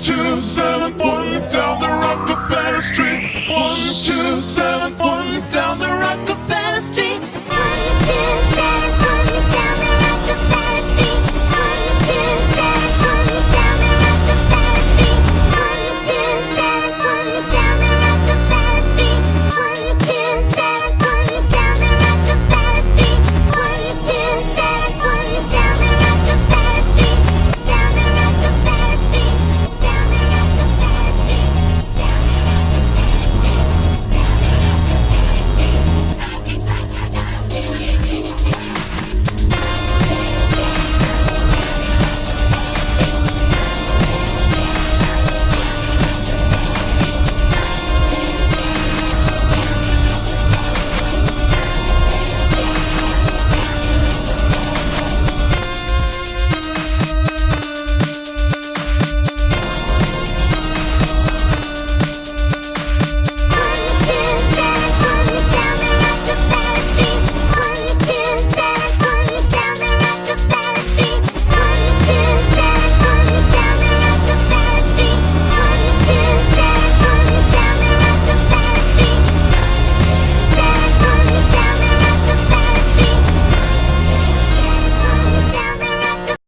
two seven one down the Rockefeller Street. One, two, seven.